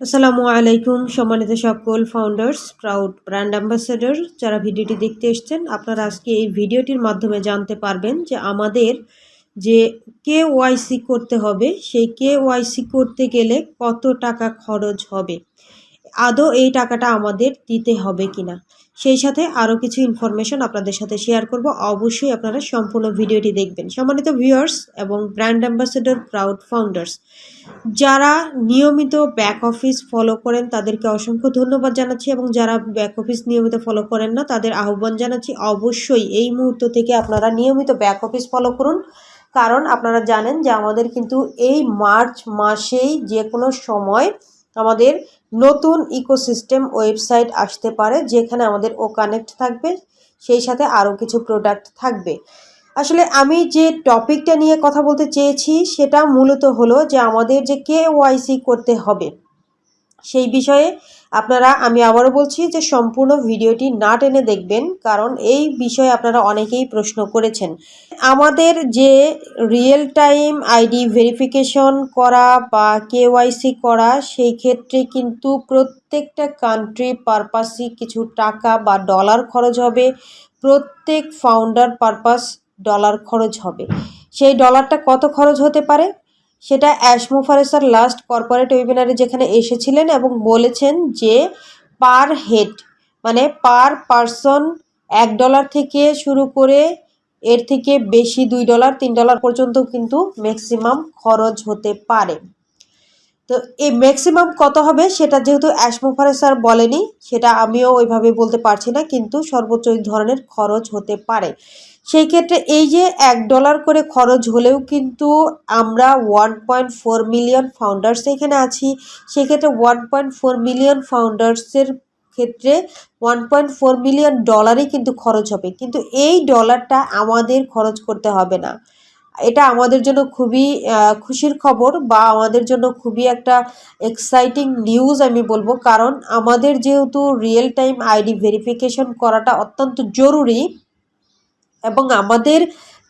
আসসালামু আলাইকুম, সম্মানিত সকল ফাউন্ডার্স প্রাউড ব্র্যান্ড অ্যাম্বাসেডর যারা ভিডিওটি দেখতে এসছেন, আপনারা আজকে এই ভিডিওটির মাধ্যমে জানতে পারবেন যে আমাদের যে কে ওয়াইসি করতে হবে, সেই কে ওয়াইসি করতে গেলে কত টাকা খরচ হবে। আদৌ এই টাকাটা আমাদের দিতে হবে কিনা? সেই সাথে আরও কিছু ইনফরমেশন আপনাদের সাথে শেয়ার করব। অবশ্যই আপনারা সম্পূর্ণ ভিডিওটি দেখবেন। সম্মানিত ভিউয়ার্স এবং ব্র্যান্ড অ্যাম্বাসেডর প্রাউড ফাউন্ডার্স যারা নিয়মিত ব্যাক অফিস ফলো করেন, তাদেরকে অসংখ্য ধন্যবাদ জানাচ্ছি এবং যারা ব্যাক অফিস নিয়মিত ফলো করেন না, তাদের আহ্বান জানাচ্ছি অবশ্যই এই মুহূর্ত থেকে আপনারা নিয়মিত ব্যাক অফিস ফলো করুন। কারণ আপনারা জানেন যে আমাদের কিন্তু এই মার্চ মাসেই যে কোনো সময় আমাদের নতুন ইকোসিস্টেম ওয়েবসাইট আসতে পারে, যেখানে আমাদের ও কানেক্ট থাকবে, সেই সাথে আরও কিছু প্রোডাক্ট থাকবে। আসলে আমি যে টপিকটা নিয়ে কথা বলতে চেয়েছি, সেটা মূলত হলো যে আমাদের যে কে করতে হবে। সেই বিষয়ে আপনারা, আমি আবারও বলছি যে সম্পূর্ণ ভিডিওটি না টেনে দেখবেন, কারণ এই বিষয়ে আপনারা অনেকেই প্রশ্ন করেছেন। আমাদের যে রিয়েল টাইম আইডি ভেরিফিকেশন করা বা কেওয়াইসি করা, সেই ক্ষেত্রে কিন্তু প্রত্যেকটা কান্ট্রি পারপাসই কিছু টাকা বা ডলার খরচ হবে, প্রত্যেক ফাউন্ডার পারপাস ডলার খরচ হবে। সেই ডলারটা কত খরচ হতে পারে? সেটা অ্যাশমোফারেসার লাস্ট কর্পোরেট ওয়েবিনারে যেখানে এসেছিলেন এবং বলেছেন যে পার হেড মানে পার পারসন এক ডলার থেকে শুরু করে এর থেকে বেশি দুই ডলার, তিন ডলার পর্যন্ত কিন্তু ম্যাক্সিমাম খরচ হতে পারে। তো এই ম্যাক্সিমাম কত হবে সেটা যেহেতু অ্যাসমোফারে স্যার বলেনি, সেটা আমিও ওইভাবে বলতে পারছি না, কিন্তু সর্বোচ্চ ধরনের খরচ হতে পারে। সেই ক্ষেত্রে এই যে এক ডলার করে খরচ হলেও কিন্তু আমরা one point four million founders এখানে আছি। সেক্ষেত্রে ওয়ান পয়েন্ট ফোর মিলিয়ন ফাউন্ডার্সের ক্ষেত্রে ওয়ান পয়েন্ট ফোর মিলিয়ন ডলারই কিন্তু খরচ হবে। কিন্তু এই ডলারটা আমাদের খরচ করতে হবে না। এটা আমাদের জন্য খুবই খুশির খবর বা আমাদের জন্য খুবই একটা এক্সাইটিং নিউজ আমি বলব। কারণ আমাদের যেহেতু রিয়েল টাইম আইডি ভেরিফিকেশন করাটা অত্যন্ত জরুরি এবং আমাদের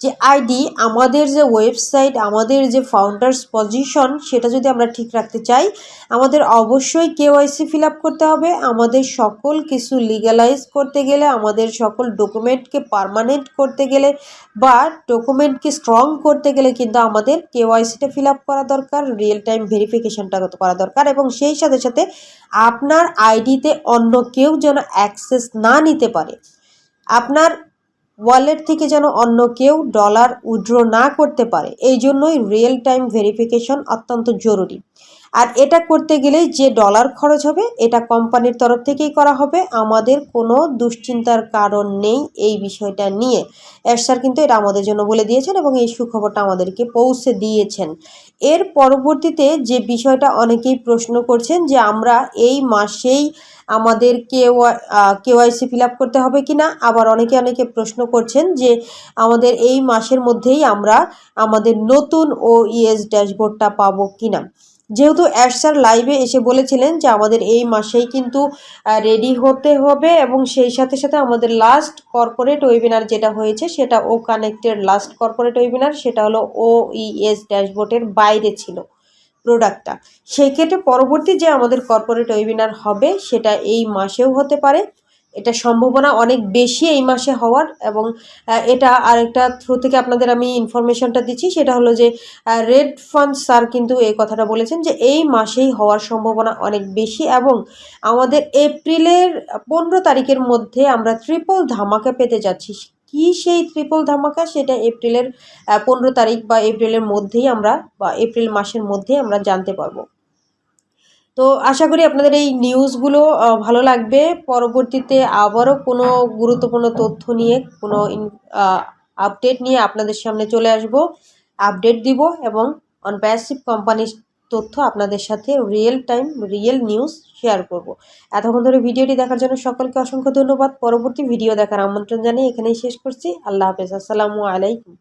যে আইডি, আমাদের যে ওয়েবসাইট, আমাদের যে ফাউন্ডার্স পজিশন সেটা যদি আমরা ঠিক রাখতে চাই, আমাদের অবশ্যই কেওয়াইসি ফিল করতে হবে। আমাদের সকল কিছু লিগালাইজ করতে গেলে, আমাদের সকল ডকুমেন্টকে পারমানেন্ট করতে গেলে বা ডকুমেন্টকে স্ট্রং করতে গেলে কিন্তু আমাদের কেওয়াইসিটা ফিল করা দরকার রিয়েল টাইম ভেরিফিকেশনটা করা দরকার এবং সেই সাথে সাথে আপনার আইডিতে অন্য কেউ যেন অ্যাক্সেস না নিতে পারে। আপনার ওয়ালেট থেকে যেন অন্য কেউ ডলার উইড্র না করতে পারে। এই জন্যই রিয়েল টাইম ভেরিফিকেশন অত্যন্ত জরুরি। আর এটা করতে গেলেই যে ডলার খরচ হবে, এটা কোম্পানির তরফ থেকেই করা হবে। আমাদের কোনো দুশ্চিন্তার কারণ নেই এই বিষয়টা নিয়ে। স্যার কিন্তু এটা আমাদের জন্য বলে দিয়েছেন এবং এই সুখবরটা আমাদেরকে পৌঁছে দিয়েছেন। এর পরবর্তীতে যে বিষয়টা অনেকেই প্রশ্ন করছেন যে আমরা এই মাসেই আমাদের কেও কেওয়াইসি ফিল আপ করতে হবে কি না আবার অনেকে অনেকে প্রশ্ন করছেন যে আমাদের এই মাসের মধ্যেই আমরা আমাদের নতুন ও ইএস ড্যাশবোর্ডটা পাবো কি না যেহেতু অ্যাডসার লাইভে এসে বলেছিলেন যে আমাদের এই মাসেই কিন্তু রেডি হতে হবে এবং সেই সাথে সাথে আমাদের লাস্ট কর্পোরেট ওয়েবিনার যেটা হয়েছে সেটা ও কানেক্টের লাস্ট কর্পোরেট ওয়েবিনার সেটা হলো ও ইএস ড্যাশবোর্ডের বাইরে ছিল প্রোডাক্টটা সেই ক্ষেত্রে পরবর্তী যে আমাদের কর্পোরেট ওয়েবিনার হবে সেটা এই মাসেও হতে পারে। এটা সম্ভাবনা অনেক বেশি এই মাসে হওয়ার এবং এটা আরেকটা থ্রু থেকে আপনাদের আমি ইনফরমেশনটা দিচ্ছি, সেটা হলো যে রেড ফান্ড স্যার কিন্তু এই কথাটা বলেছেন যে এই মাসেই হওয়ার সম্ভাবনা অনেক বেশি এবং আমাদের এপ্রিলের পনেরো তারিখের মধ্যে আমরা ট্রিপল ধামাকা পেতে যাচ্ছি। কি সেই ট্রিপল ধামাকা? সেটা এপ্রিলের পনেরো তারিখ বা এপ্রিলের মধ্যেই আমরা বা এপ্রিল মাসের মধ্যেই আমরা জানতে পারব। তো আশা করি আপনাদের এই নিউজগুলো ভালো লাগবে। পরবর্তীতে আবারও কোনো গুরুত্বপূর্ণ তথ্য নিয়ে, কোনো আপডেট নিয়ে আপনাদের সামনে চলে আসব। আপডেট দিব এবং অন প্যাসিভ কোম্পানির তথ্য আপনাদের সাথে real time real news share করব। এতক্ষণ ধরে ভিডিওটি দেখার জন্য সকলকে অসংখ্য ধন্যবাদ। পরবর্তী ভিডিও দেখার আমন্ত্রণ জানিয়ে এখানেই শেষ করছি। আল্লাহ হাফেজ। আসসালামু আলাইকুম।